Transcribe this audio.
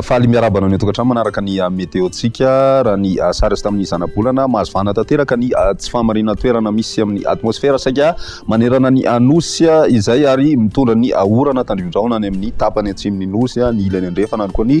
Faly miarahaba anao ny an-tokantrano manaraka ny ah, meteontsika raha ny ah, sary azy tamin'ny zanabolana mahazo vahana tanteraka ny ah, tsy fahamarinan toerana misy amin'ny atmosfera saika manerana ny nosy izay ary mitondra ny orana tandrivin-drahona any amin'ny tapany atsimon'ny nosy ny ilany andrefana ary koa ny